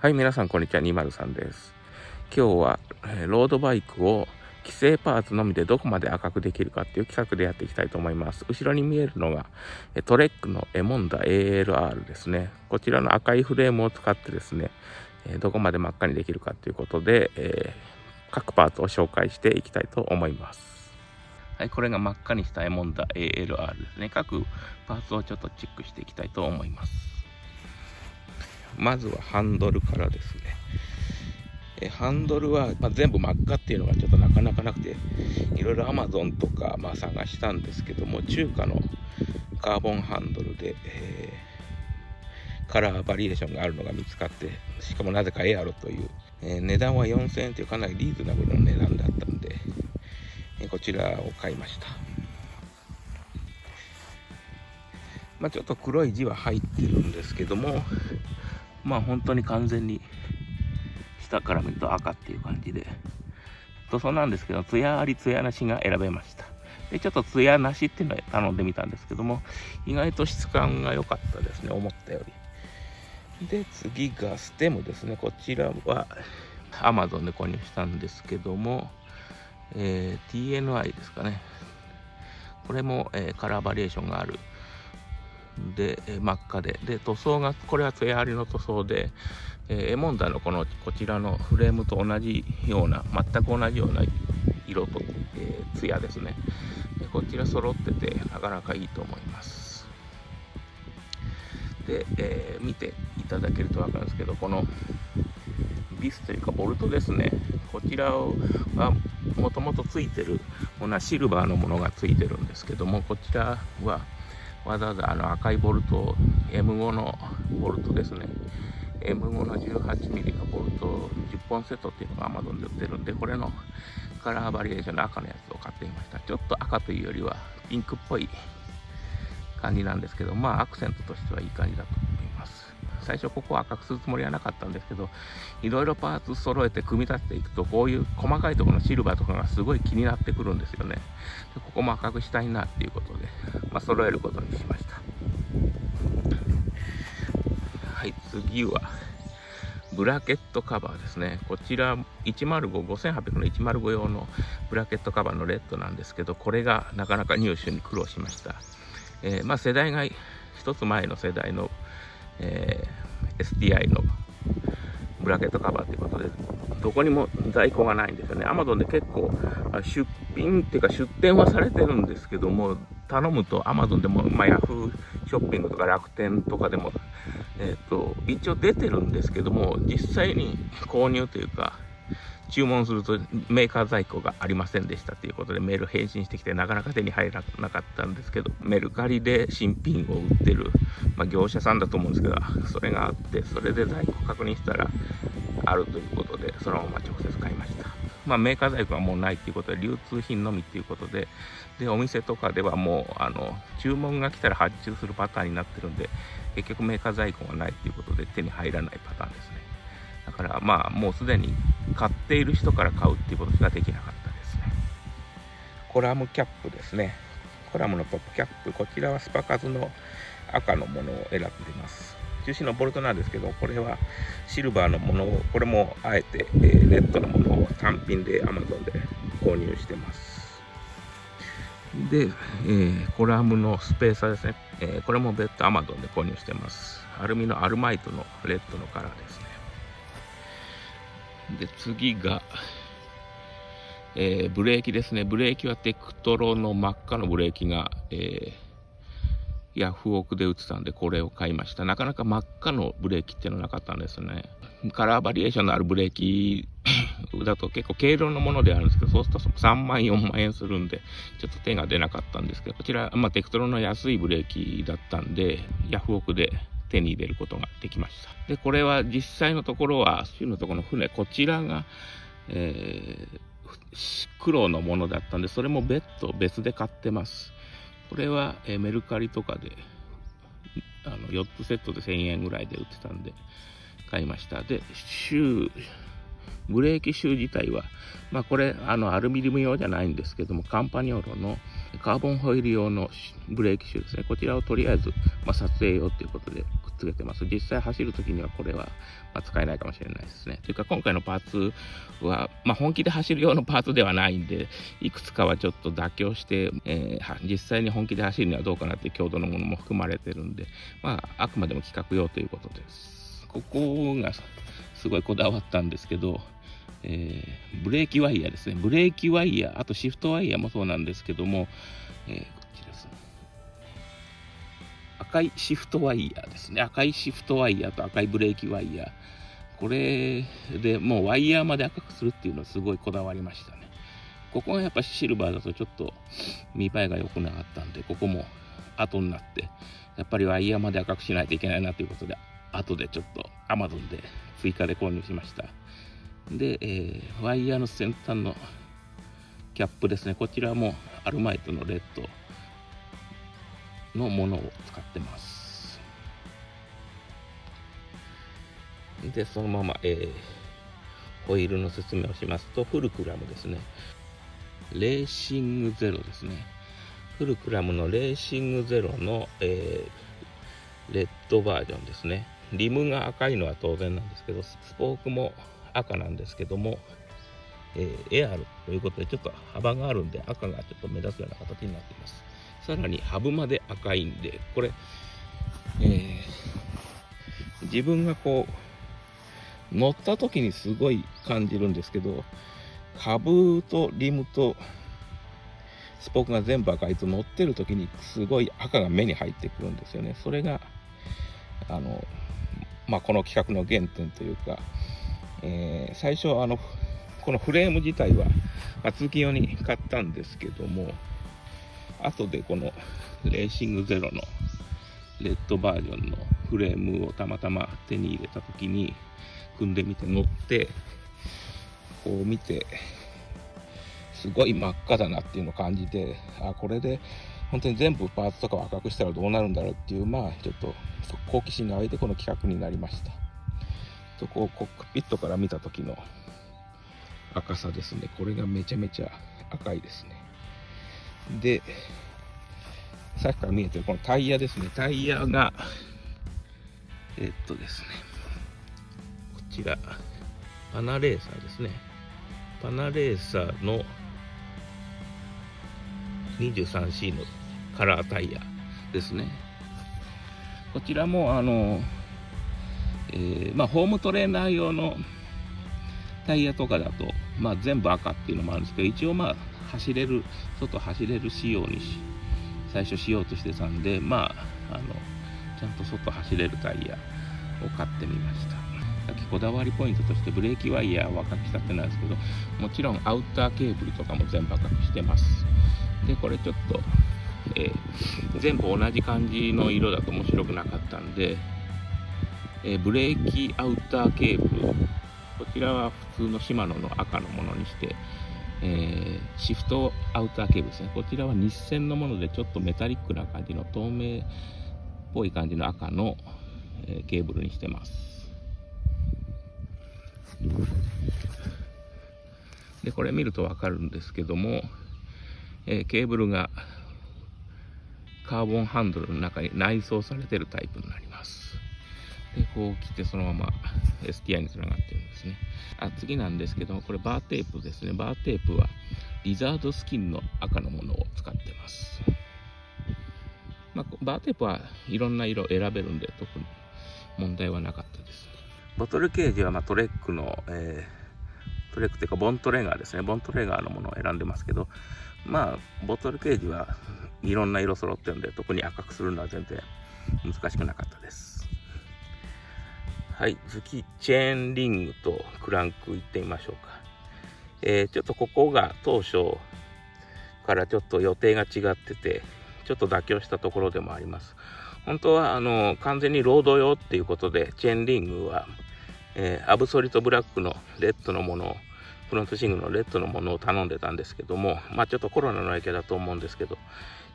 はい、皆さん、こんにちは。203です。今日は、えロードバイクを規制パーツのみでどこまで赤くできるかっていう企画でやっていきたいと思います。後ろに見えるのが、トレックのエモンダ ALR ですね。こちらの赤いフレームを使ってですね、えどこまで真っ赤にできるかということで、えー、各パーツを紹介していきたいと思います。はい、これが真っ赤にしたエモンダ ALR ですね。各パーツをちょっとチェックしていきたいと思います。まずはハンドルからですね。えハンドルは、まあ、全部真っ赤っていうのがちょっとなかなかなくて、いろいろ Amazon とか、まあ、探したんですけども、中華のカーボンハンドルで、えー、カラーバリエーションがあるのが見つかって、しかもなぜかエアロという、えー、値段は4000円というかなりリーズナブルな値段だったんで、えー、こちらを買いました。まあ、ちょっと黒い字は入ってるんですけども、まあ本当に完全に下から見ると赤っていう感じで。塗装なんですけど艶あり艶なしが選べました。でちょっと艶なしっていうのを頼んでみたんですけども意外と質感が良かったですね思ったより。で次がステムですね。こちらは Amazon で購入したんですけども、えー、TNI ですかね。これも、えー、カラーバリエーションがあるで、え真っ赤で、で、塗装が、これは艶ありの塗装で、えー、エモンダのこの、こちらのフレームと同じような、全く同じような色と、えー、艶ですね。でこちら揃ってて、なかなかいいと思います。で、えー、見ていただけると分かるんですけど、このビスというかボルトですね。こちらはもともとついてる、同じシルバーのものがついてるんですけども、こちらは、わざわざあの赤いボルト M5 のボルトですね。M5 の 18mm のボルト10本セットっていうのが Amazon で売ってるんでこれのカラーバリエーションの赤のやつを買ってみました。ちょっと赤というよりはピンクっぽい感じなんですけどまあアクセントとしてはいい感じだと。最初ここは赤くするつもりはなかったんですけどいろいろパーツ揃えて組み立てていくとこういう細かいところのシルバーとかがすごい気になってくるんですよねでここも赤くしたいなっていうことで、まあ、揃えることにしましたはい次はブラケットカバーですね。こちら105、5800の105用のブラケットカバーのレッドなんですけど、これがなかなか入手に苦労しました。えー、まあ世代が一つ前の世代のえ STI のブラケットカバーということで、どこにも在庫がないんですよね。Amazon で結構出品っていうか出店はされてるんですけども、頼むと Amazon でも、まあ、Yahoo ショッピングとか楽天とかでも、えっ、ー、と、一応出てるんですけども、実際に購入というか、注文するとメーカー在庫がありませんでしたということでメール返信してきてなかなか手に入らなかったんですけどメルカリで新品を売ってる、まあ、業者さんだと思うんですけどそれがあってそれで在庫確認したらあるということでそのまま直接買いました。まあ、メーカー在庫はもうないということで流通品のみということででお店とかではもうあの注文が来たら発注するパターンになってるんで結局メーカー在庫がないということで手に入らないパターンですね。だからまあもうすでに買っている人から買うっていうことしかできなかったですね。コラムキャップですね。コラムのトップキャップ。こちらはスパカズの赤のものを選んでいます。中心のボルトなんですけどこれはシルバーのものをこれもあえて、えー、レッドのものを単品で Amazon で購入してます。で、えー、コラムのスペーサーですね、えー、これも別途 Amazon で購入してます。アルミのアルマイトのレッドのカラーです。で、次が、えー、ブレーキですね。ブレーキはテクトロの真っ赤のブレーキが、えー、ヤフオクで売ってたんで、これを買いました。なかなか真っ赤のブレーキっていうのはなかったんですね。カラーバリエーションのあるブレーキ だと結構軽量のものであるんですけど、そうすると3万、4万円するんで、ちょっと手が出なかったんですけど、こちら、まあ、テクトロの安いブレーキだったんで、ヤフオクで手に入れることができました。で、これは実際のところは、州のところの船、こちらが、えー、黒のものだったんで、それも別途別で買ってます。これは、えー、メルカリとかで、あの4つセットで1000円ぐらいで売ってたんで、買いました。で、シュー、ブレーキシュー自体は、まあこれ、あの、アルミニウム用じゃないんですけども、カンパニョーロのカーボンホイール用のブレーキシューですね。こちらをとりあえず、まあ、撮影用ということでくっつけてます。実際走るときにはこれは、ま使えないかもしれないですね。というか今回のパーツは、まあ、本気で走る用のパーツではないんで、いくつかはちょっと妥協して、えー、実際に本気で走るにはどうかなっていう強度のものも含まれてるんで、まあ、あくまでも企画用ということです。ここがすごいこだわったんですけど、えー、ブレーキワイヤーですね。ブレーキワイヤー、あとシフトワイヤーもそうなんですけども、えー、こっちです、ね。赤いシフトワイヤーですね。赤いシフトワイヤーと赤いブレーキワイヤー。これでもうワイヤーまで赤くするっていうのはすごいこだわりましたね。ここがやっぱシルバーだとちょっと見栄えが良くなかったんで、ここも後になって、やっぱりワイヤーまで赤くしないといけないなということで、後でちょっと Amazon で追加で購入しました。で、えー、ワイヤーの先端のキャップですね。こちらもアルマイトのレッドのものを使ってます。で、そのまま、えー、ホイールの説明をしますと、フルクラムですね。レーシングゼロですね。フルクラムのレーシングゼロの、えー、レッドバージョンですね。リムが赤いのは当然なんですけど、スポークも赤なんですけども、えー、エアルということでちょっと幅があるんで赤がちょっと目立つような形になっています。さらにハブまで赤いんで、これ、えー、自分がこう、乗った時にすごい感じるんですけど、ハブとリムとスポークが全部赤いと乗ってる時にすごい赤が目に入ってくるんですよね。それが、あの、まあ、この企画の原点というか、えー、最初あのこのフレーム自体は、まあ、通勤用に買ったんですけども後でこのレーシングゼロのレッドバージョンのフレームをたまたま手に入れた時に組んでみて乗ってこう見てすごい真っ赤だなっていうのを感じてあこれで本当に全部パーツとかを赤くしたらどうなるんだろうっていうまあちょっと好奇心が湧いてこの企画になりました。とこうコックピットから見た時の赤さですね。これがめちゃめちゃ赤いですね。でさっきから見えてるこのタイヤですね。タイヤがえっとですね。こちらパナレーサーですね。パナレーサーの 23C のカラータイヤですね。こちらもあのえー、まあ、ホームトレーナー用のタイヤとかだと、まあ、全部赤っていうのもあるんですけど、一応まあ、走れる、外走れる仕様にし、最初しようとしてたんで、まあ、あの、ちゃんと外走れるタイヤを買ってみました。さっきこだわりポイントとしてブレーキワイヤーは赤くしたってなんですけど、もちろんアウターケーブルとかも全部赤くしてます。で、これちょっと、えー、全部同じ感じの色だと面白くなかったんで、え、ブレーキアウターケーブル。こちらは普通のシマノの赤のものにして、えー、シフトアウターケーブルですね。こちらは日線のものでちょっとメタリックな感じの透明っぽい感じの赤の、え、ケーブルにしてます。で、これ見るとわかるんですけども、えー、ケーブルがカーボンハンドルの中に内装されてるタイプになります。で、こう切ってそのまま STI につながってるんですね。あ次なんですけども、これバーテープですね。バーテープはリザードスキンの赤のものを使ってます。まあ、バーテープはいろんな色選べるんで、特に問題はなかったですね。ボトルケージはまトレックの、えー、ブレークというか、ボントレガーですね。ボントレガーのものを選んでますけど、まあ、ボトルケージはいろんな色揃ってるんで、特に赤くするのは全然難しくなかったです。はい、次、チェーンリングとクランクいってみましょうか。えー、ちょっとここが当初からちょっと予定が違ってて、ちょっと妥協したところでもあります。本当はあの完全にロード用っていうことで、チェーンリングは、えー、アブソリトブラックのレッドのものを、フロントシングルのレッドのものを頼んでたんですけども、まあちょっとコロナの影響だと思うんですけど、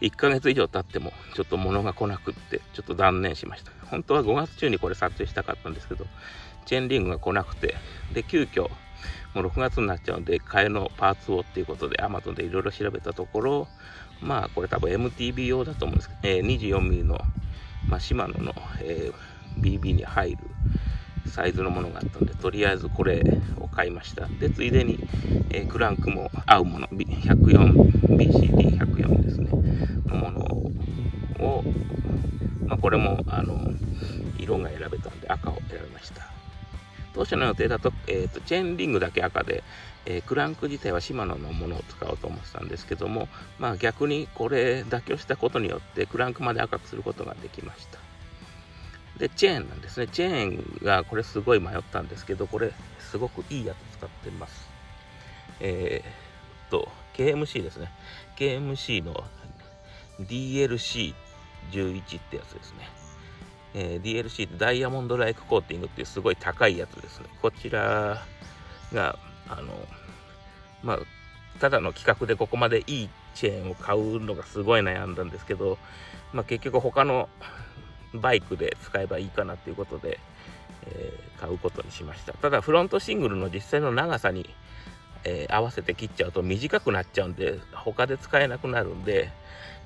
1ヶ月以上経ってもちょっと物が来なくって、ちょっと断念しました。本当は5月中にこれ撮影したかったんですけど、チェーンリングが来なくて、で、急遽、もう6月になっちゃうんで、替えのパーツをっていうことで Amazon でいろいろ調べたところ、まあこれ多分 MTB 用だと思うんですけど、え、24mm の、まあ、シマノの、えー、BB に入るサイズのものがあったんで、とりあえずこれを買いました。で、ついでに、えー、クランクも合うもの、104、BCD104 ですね、のものを、まあ、これも、あの、色が選べたんで赤を選びました。当初の予定だと、えーと、チェーンリングだけ赤で、えー、クランク自体はシマノのものを使おうと思ってたんですけども、まあ逆にこれ妥協したことによってクランクまで赤くすることができました。で、チェーンなんですね。チェーンがこれすごい迷ったんですけど、これすごくいいやつ使ってます。えー、っと、KMC ですね。KMC の DLC11 ってやつですね。えー、DLC ってダイヤモンドライクコーティングっていうすごい高いやつですね。こちらが、あの、まあ、ただの企画でここまでいいチェーンを買うのがすごい悩んだんですけど、まあ、結局他のバイクで使えばいいかなっていうことで、えー、買うことにしました。ただフロントシングルの実際の長さに、えー、合わせて切っちゃうと短くなっちゃうんで、他で使えなくなるんで、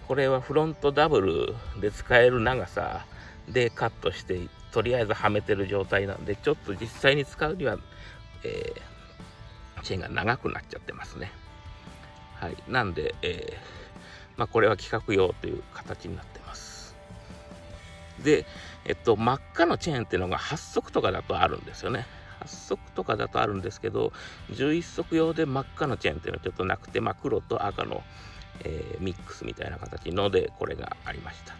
これはフロントダブルで使える長さでカットしてとりあえずはめてる状態なんでちょっと実際に使うには、えー、チェーンが長くなっちゃってますねはいなんで、えー、まあ、これは規格用という形になってでえっと真っ赤のチェーンっていうのが8足とかだとあるんですよね8足とかだとあるんですけど11足用で真っ赤のチェーンっていうのはちょっとなくて、まあ、黒と赤の、えー、ミックスみたいな形のでこれがありました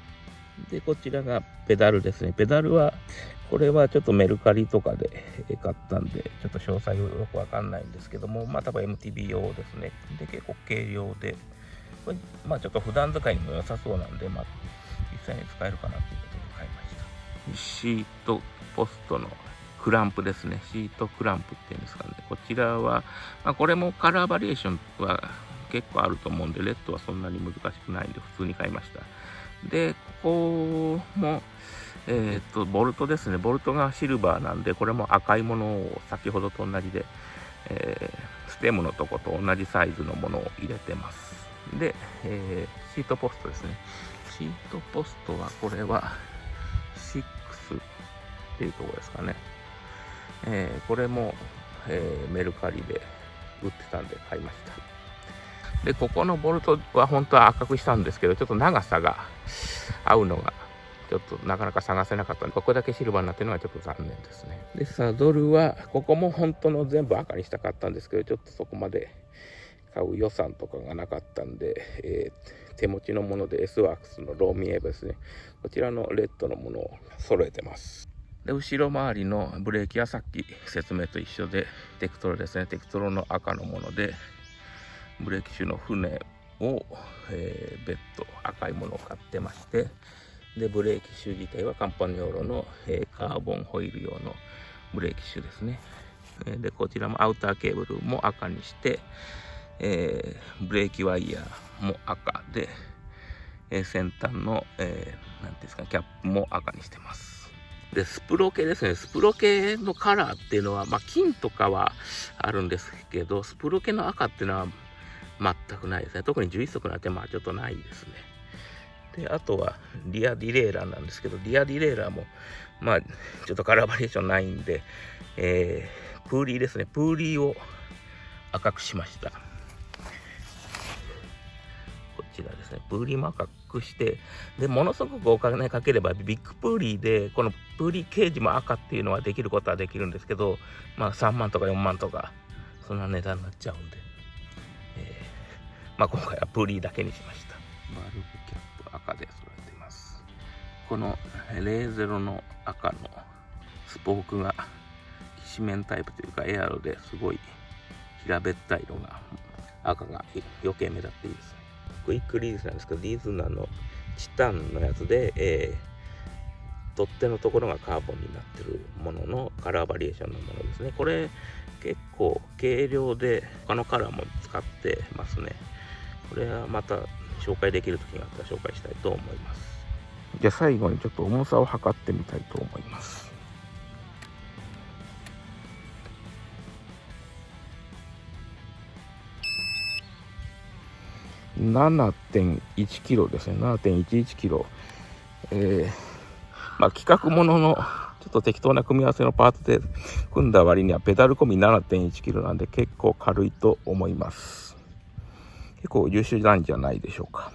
で、こちらがペダルですね。ペダルは、これはちょっとメルカリとかで買ったんで、ちょっと詳細よくわかんないんですけども、まあ多分 MTB 用ですね。で、結構軽量で、これまあちょっと普段使いにも良さそうなんで、まあ実際に使えるかなという。シートポストのクランプですね。シートクランプっていうんですかね。こちらは、まあ、これもカラーバリエーションは結構あると思うんで、レッドはそんなに難しくないんで普通に買いました。で、ここも、えっ、と、ボルトですね。ボルトがシルバーなんで、これも赤いものを先ほどと同じで、えー、ステムのとこと同じサイズのものを入れてます。で、えー、シートポストですね。シートポストは、これは、っていうところですかね。えー、これも、えー、メルカリで売ってたんで買いました。で、ここのボルトは本当は赤くしたんですけど、ちょっと長さが合うのが、ちょっとなかなか探せなかったんで、ここだけシルバーになってるのはちょっと残念ですね。で、サドルは、ここも本当の全部赤にしたかったんですけど、ちょっとそこまで買う予算とかがなかったんで、えー、手持ちのもので S ワークスのローミエーブですね。こちらのレッドのものを揃えてます。で、後ろ回りのブレーキはさっき説明と一緒で、テクトロですね。テクトロの赤のもので、ブレーキシュの船を、えー、別途赤いものを買ってましてでブレーキシュ自体はカンパニオーロの、えー、カーボンホイール用のブレーキシュですねでこちらもアウターケーブルも赤にして、えー、ブレーキワイヤーも赤で、え、先端の、えー、ていうんですかキャップも赤にしてますでスプロ系ですねスプロ系のカラーっていうのは、まあ、金とかはあるんですけどスプロケの赤っていうのは全くないですね。特に11速なんてまあちょっとないですね。で、あとはリアディレイラーなんですけど、リアディレイラーもまあちょっとカラーバリエーションないんで、えー、プーリーですね。プーリーを赤くしました。ですね。プーリーも赤くして、で、ものすごくお金かければビッグプーリーで、このプーリーケージも赤っていうのはできることはできるんですけど、まあ3万とか4万とかそんな値段になっちゃうんで、えー、まあ今回はブリーだけにしましたバルブキャップ赤で揃えていますこの00の赤のスポークがきしめんタイプというかエアロですごい平べったいのが赤が余計目立っていいですクイックリリースなんですけどリーズナーのチタンのやつで、えー、取っ手のところがカーボンになってるもののカラーバリエーションのものですね。これ結構軽量で他のカラーも使ってますね。これはまた紹介できる時があったら紹介したいと思います。じゃあ最後にちょっと重さを測ってみたいと思います。7.1キロですね。7.11キロ。えー、まあ企画もののちょっと適当な組み合わせのパーツで組んだ割にはペダル込み7.1キロなんで結構軽いと思います。結構優秀なんじゃないでしょうか。